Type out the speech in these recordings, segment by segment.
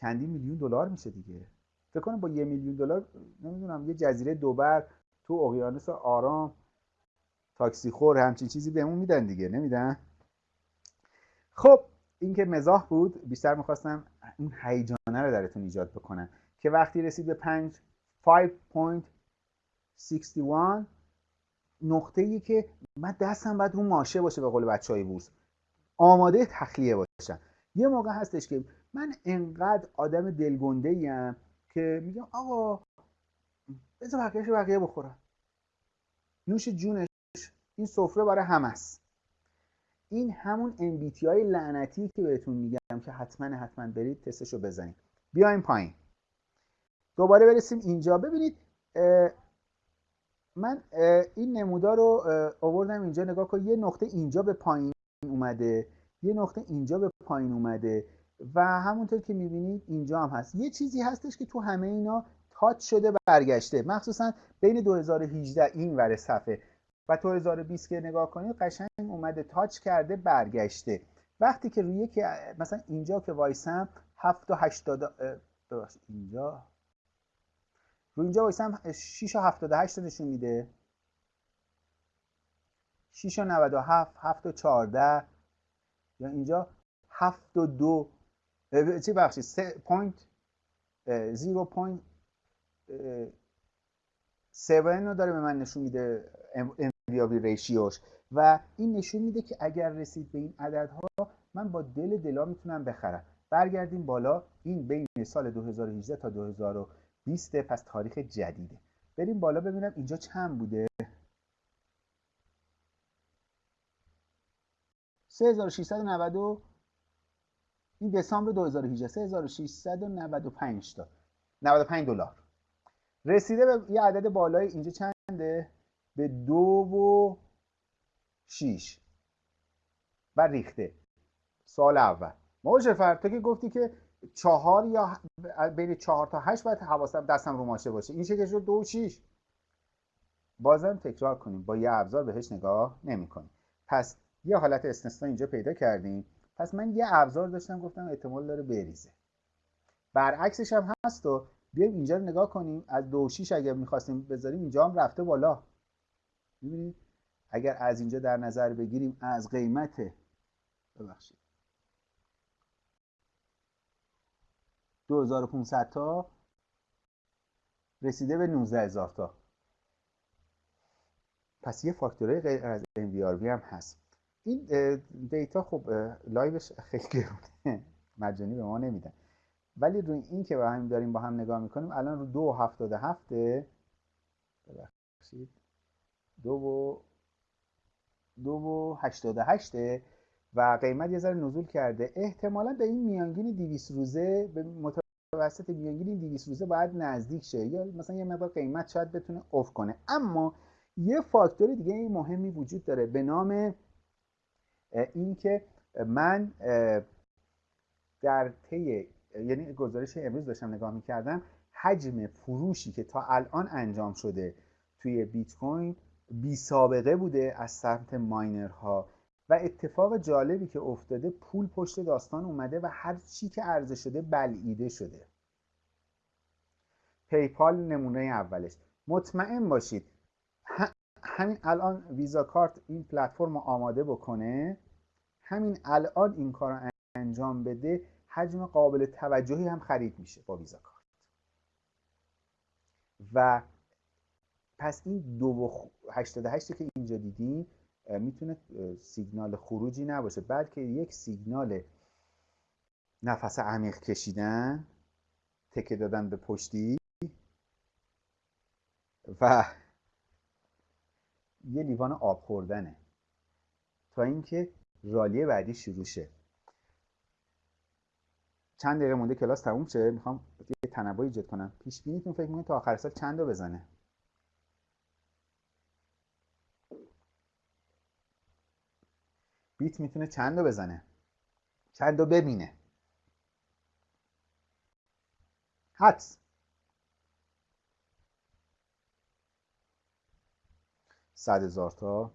چندین میلیون دلار میشه دیگه. فکر کنم با یه میلیون دلار نمی‌دونم یه جزیره دوبر تو اقیانوس آرام تاکسی خور همچین چیزی بهمون میدن دیگه نمیدن؟ خب این که مزاح بود بیشتر می‌خواستم این هیجانه رو درتون ایجاد بکنم که وقتی رسید به 5 5.61 نقطه ای که من دستم باید رو ماشه باشه به قول بچه های بورس. آماده تخلیه باشم. یه موقع هستش که من انقدر آدم دلگنده ایم که میگم آقا بذار بقیهش بقیه بخورم نوش جونش این سفره برای همه است. این همون MBTI لعنتی که بهتون میگم که حتما حتما برید تستشو بزنید. بیایم پایین. دوباره برسیم اینجا. ببینید من این نمودار رو آوردم اینجا. نگاه کن یه نقطه اینجا به پایین اومده. یه نقطه اینجا به پایین اومده. و همونطور که می‌بینید اینجا هم هست. یه چیزی هستش که تو همه اینا تاچ شده برگشته. مخصوصا بین 2018 این ور صفحه و 2020 که نگاه کنید قشنگ اومده تاچ کرده برگشته. وقتی که روی یکی مثلا اینجا که وایسم 7 و 80 اینجا. رو اینجا وایسم 6 و 78 نشون میده. 6 و 97 7 و 14 یا اینجا 7 و 2 چی بخشید؟ 3 پوینت 0 پوینت 7 رو داره به من نشون میده انویابی ریشیوش و این نشون میده که اگر رسید به این عددها من با دل دلا می‌تونم بخرم. برگردیم بالا. این بین سال 2018 تا 2020 پس تاریخ جدیده. بریم بالا ببینم اینجا چند بوده. 3690 این دسامبر 2018 3695 تا. 95 دلار. رسیده به یه عدد بالای اینجا چنده؟ به دو و شیش. و ریخته. سال اول. موجفر تو که گفتی که چهار یا بین چهار تا هشت باید حواسم دستم رو ماشه باشه. این چه شد دو و شیش. بازم تکرار کنیم. با یه ابزار بهش نگاه نمی کنیم پس یه حالت استثنا اینجا پیدا کردیم. پس من یه ابزار داشتم گفتم احتمال داره بریزه. برعکسش هم هست و بیایم اینجا رو نگاه کنیم. از دو شیش اگر می‌خواستیم بذاریم اینجا هم رفته بالا. می‌بینید اگر از اینجا در نظر بگیریم از قیمت ببخشید. 2500 تا رسیده به 19000 تا. پس یه فاکتوره غیر از NVRV هم هست. این دیتا خب لایوش خیلی گرونه مجانی به ما نمیدن. ولی روی این که با هم داریم با هم نگاه می‌کنیم الان رو دو هفتاده هفته ببخشید دو و دو و هشتاده هشته و قیمت یه ذره نزول کرده. احتمالا به این میانگین 200 روزه به متوسط میانگین 200 روزه باید نزدیک شه. یا مثلا یه مقدار قیمت شاید بتونه افت کنه. اما یه فاکتور دیگه مهمی وجود داره. به نام اینکه من در طی یعنی گزارش امروز داشتم نگاه می‌کردم حجم فروشی که تا الان انجام شده توی بیت کوین بی سابقه بوده از سمت ماینرها. و اتفاق جالبی که افتاده پول پشت داستان اومده و هر چی که عرضه شده بلعیده شده. پیپال نمونه اولش. مطمئن باشید همین الان ویزا کارت این پلتفرم رو آماده بکنه همین الان این کار رو انجام بده حجم قابل توجهی هم خرید میشه با ویزا کارت. و پس این دو و 88 که اینجا دیدیم می‌تونه سیگنال خروجی نباشه بلکه یک سیگنال نفس عمیق کشیدن تکه دادن به پشتی و یه لیوان آب خوردنه. تا اینکه رالی بعدی شروع شه. چند دقیقه مونده کلاس تموم شه. می‌خوام یه تنوع ایجاد کنم. پیش بینیتون فکر می‌کنید تا آخر سال چند تا بزنه؟ بیت می‌تونه چند تا بزنه؟ چند تا ببینه؟ حدس. صد هزار تا.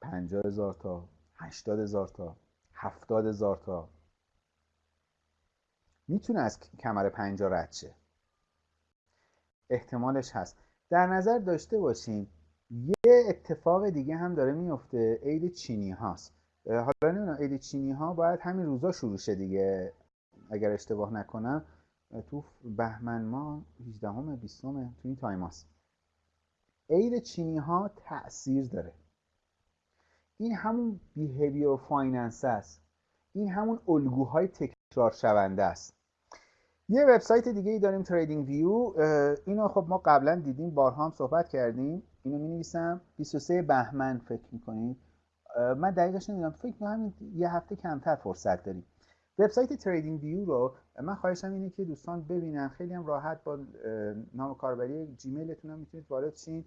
پنجاه هزار تا. هشتاد هزار تا. هفتاد هزار تا. می‌تونه از کمر پنجا رد شه. احتمالش هست. در نظر داشته باشین یه اتفاق دیگه هم داره میفته عید چینی هاست. حالا نمی‌دونم عید چینی ها باید همین روزا شروع شه دیگه. اگر اشتباه نکنم تو بهمن ما 18 همه 20 تو این تایم هاست. عید چینی ها تأثیر داره. این همون behavioral finance است. این همون الگوهای تکرار شونده است. یه وبسایت دیگه ای داریم TradingView اینو خب ما قبلا دیدیم بارها هم صحبت کردیم. اینو می نویسم 23 بهمن فکر می‌کنید؟ من دقیقش نمی‌دونم. فکر کنم یه هفته کمتر فرصت داریم. وبسایت TradingView رو من خواهشم اینه که دوستان ببینن. خیلی هم راحت با نام کاربری جیمیلتون هم می‌تونید وارد شین.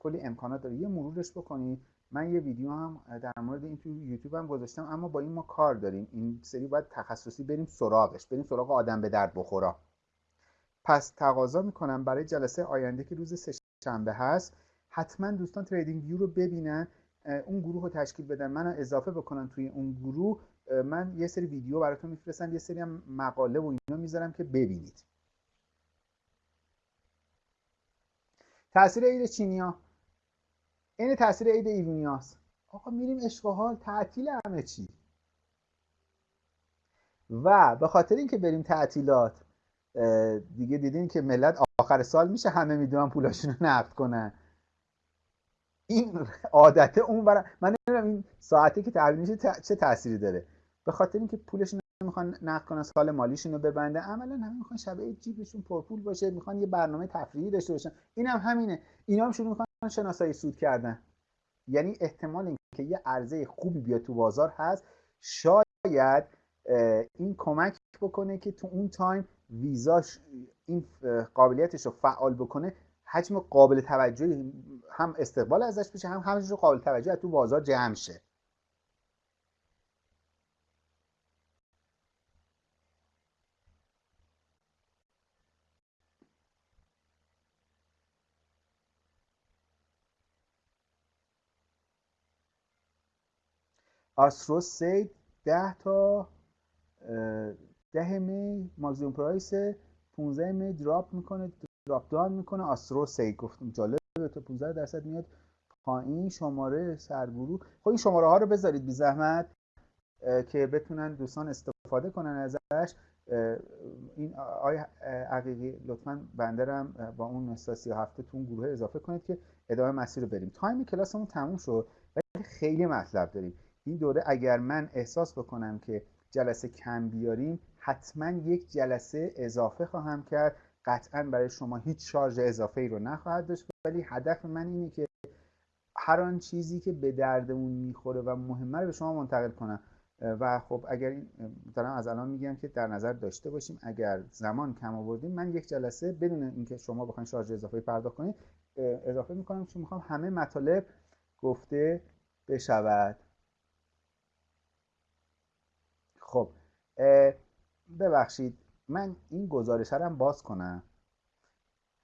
کلی امکانات داره. یه مرورش بکنید من یه ویدیو هم در مورد این تو یوتیوب هم گذاشتم اما با این ما کار داریم. این سری باید تخصصی بریم سراغش بریم سراغ آدم به درد بخورا. پس تقاضا می‌کنم برای جلسه آینده که روز سه شنبه هست حتما دوستان تریدینگ ویو رو ببینن. اون گروه رو تشکیل بدن. من اضافه بکنن توی اون گروه. من یه سری ویدیو براتون میفرستم یه سری هم مقاله و اینا می‌ذارم که ببینید. تاثیر عید چینیا. این تاثیر عید ایرونیاست آقا میریم عشق و تعطیل همه چی. و به خاطر اینکه بریم تعطیلات دیگه دیدین که ملت آخر سال میشه همه می‌دونن پولاشون رو نقد کنن. این عادت اون برای من نمی‌دونم این ساعتی که تحویل میشه چه تأثیری داره. به خاطر اینکه پولشون می‌خوان نقد کنن سال مالیشون رو ببنده عملا همه می‌خوان شبه جیبشون پرپول باشه می‌خوان یه برنامه تفریحی داشته باشن. این هم همینه. اینا هم شروع می‌خوان شناسایی سود کردن. یعنی احتمال اینکه یه عرضه خوبی بیاد تو بازار هست. شاید این کمک بکنه که تو اون تایم ویزاش این قابلیتش رو فعال بکنه. حجم قابل توجهی هم استقبال ازش بشه هم همش قابل توجه تو بازار جمع شه. آسترو سید 10 تا ده می ماکسیموم پرایس 15 می دراپ می‌کنه دراپ داون می‌کنه. آسترو سید گفتم جالبه تا 15 درصد میاد پایین شماره سرگروه. خب این شماره ها رو بذارید بی زحمت که بتونن دوستان استفاده کنن ازش. این آی عقیقی لطفا بندرم با اون نستا 37 تو اون گروه اضافه کنید که ادامه مسیر رو بریم. تایم کلاسمون تموم شد ولی خیلی مطلب داریم. این دوره اگر من احساس بکنم که جلسه کم بیاریم حتما یک جلسه اضافه خواهم کرد. قطعا برای شما هیچ شارژ اضافه ای رو نخواهد داشت. ولی هدف من اینه که هر آن چیزی که به دردمون می‌خوره و مهمه رو به شما منتقل کنم. و خب اگر این دارم از الان میگم که در نظر داشته باشیم اگر زمان کم آوردیم من یک جلسه بدون اینکه شما بخواید شارژ اضافه پرداخت کنید اضافه می‌کنم چون می‌خوام همه مطالب گفته بشود. خب ببخشید من این گزارش هم باز کنم.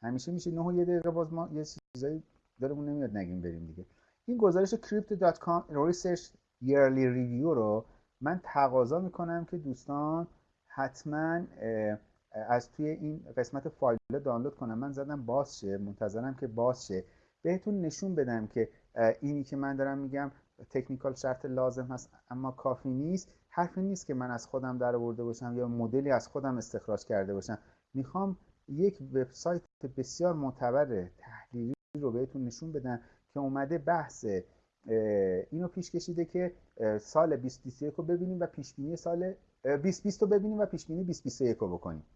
همیشه میشه نه و یه دقیقه باز ما یه چیزایی دارمون نمیاد نگیم بریم دیگه. این گزارش crypto.com research yearly review رو من تقاضا می‌کنم که دوستان حتما از توی این قسمت فایل دانلود کنم. من زدم باز شه منتظرم که باز شه. بهتون نشون بدم که اینی که من دارم میگم تکنیکال شرط لازم هست اما کافی نیست. حرفی نیست که من از خودم در آورده باشم یا مدلی از خودم استخراج کرده باشم. می‌خوام یک وبسایت بسیار معتبر تحلیلی رو بهتون نشون بدم که اومده بحث اینو پیش کشیده که سال 2021 رو ببینیم و پیش بینی سال 2020 رو ببینیم و پیش بینی 2021 رو بکنیم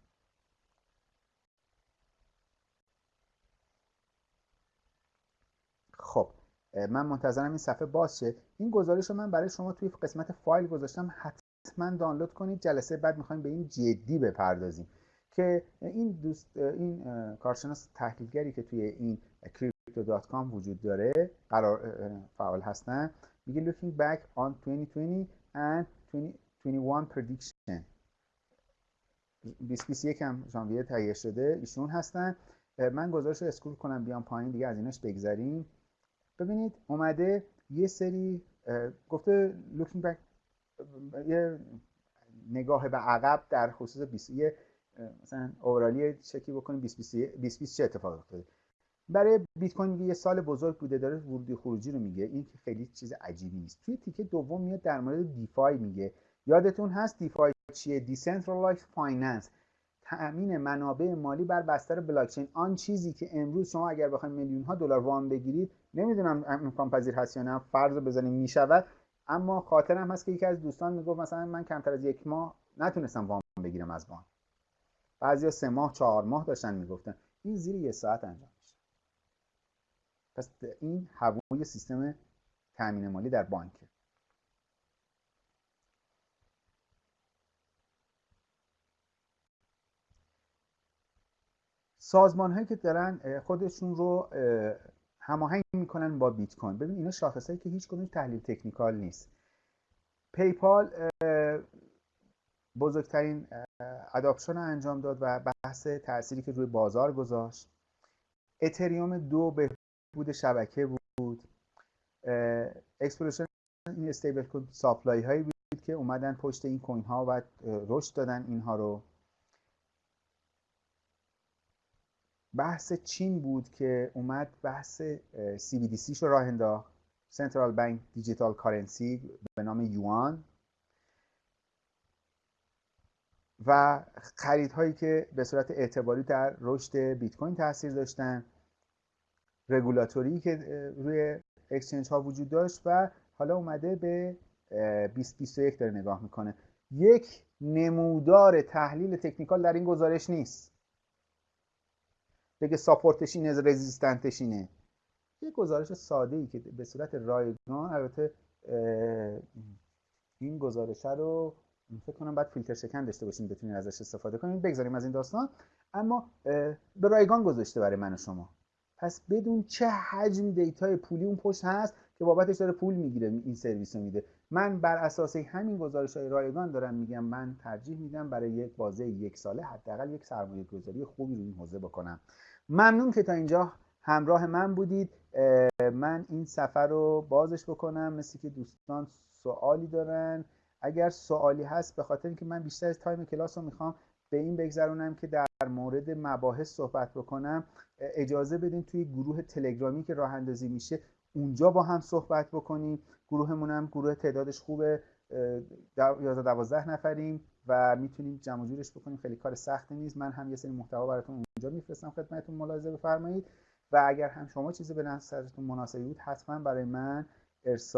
خب من منتظرم این صفحه باز شه. این گزارش رو من برای شما توی قسمت فایل گذاشتم. حتما دانلود کنید. جلسه بعد می‌خوایم به این جدی بپردازیم که این دوست این کارشناس تحلیلگری که توی این crypto.com وجود داره قرار فعال هستن. میگه looking back on 2020 and 2021 prediction. 2021 هم ژانویه تهیه شده. ایشون هستن. من گزارش رو اسکرول کنم بیام پایین دیگه از اینش بگذریم. ببینید اومده یه سری گفته looking back یه نگاه به عقب در خصوص 20 یه مثلا اورالی چکی بکنیم 2020 چه اتفاق افتاده؟ برای بیت کوین یه سال بزرگ بوده داره ورودی خروجی رو میگه این که خیلی چیز عجیبی نیست. توی تیکه دوم میاد در مورد DeFi میگه. یادتون هست DeFi چیه؟ decentralized finance تأمین منابع مالی بر بستر بلاکچین. آن چیزی که امروز شما اگر بخواید میلیون ها دلار وام بگیرید نمی‌دونم امکان پذیر هست یا نه فرض بزنیم می‌شود اما خاطرم هست که یکی از دوستان می‌گفت مثلا من کمتر از یک ماه نتونستم وام بگیرم از بانک. بعضیا سه ماه چهار ماه داشتن می‌گفتن. این زیر یه ساعت انجام میشه. پس این هوای سیستم تامین مالی در بانکه. سازمان هایی که دارن خودشون رو هماهنگ می‌کنن با بیت کوین. ببین اینا شاخصایی که هیچ کدوم تحلیل تکنیکال نیست. PayPal بزرگترین adoption رو انجام داد و بحث تأثیری که روی بازار گذاشت. اتریوم دو بهبود شبکه بود. explosion این stablecoin supply هایی بود که اومدن پشت این کوین ها و رشد دادن اینها رو. بحث چین بود که اومد بحث CBDC رو راه انداخت سنترال بانک دیجیتال کارنسی به نام یوان. و خریدهایی که به صورت اعتباری در رشد بیت کوین تاثیر داشتن رگولاتوری که روی اکسچنج ها وجود داشت و حالا اومده به 2021 داره نگاه می‌کنه. یک نمودار تحلیل تکنیکال در این گزارش نیست. بگه support ش اینه resistance ش اینه یه گزارش ساده ای که به صورت رایگان البته این گزارش رو فکر کنم باید فیلتر شکن داشته باشیم بتونیم ازش استفاده کنیم بگذاریم از این داستان. اما به رایگان گذاشته برای من و شما. پس بدون چه حجم data ی پولی اون پشت هست که بابتش داره پول می‌گیره این سرویس رو میده. من بر اساس همین گزارش های رایگان دارم میگم من ترجیح میدم برای یک بازه یک ساله حداقل یک سرمایه گذاری خوبی رو این حوزه بکنم. ممنون که تا اینجا همراه من بودید. من این سفر رو بازش بکنم مثل که دوستان سوالی دارن. اگر سوالی هست به خاطر اینکه من بیشتر از تایم کلاس رو می‌خوام به این بگذرونم که در مورد مباحث صحبت بکنم اجازه بدین توی گروه تلگرامی که راه اندازی میشه اونجا با هم صحبت بکنیم. گروهمون هم گروه تعدادش خوبه. 11 12 نفریم. و می‌تونیم جمع جورش بکنیم. خیلی کار سختی نیست. من هم یه سری محتوا براتون اونجا میفرستم. خدمتتون ملاحظه بفرمایید. و اگر هم شما چیزی به نظرتون مناسبی بود حتما برای من ارسال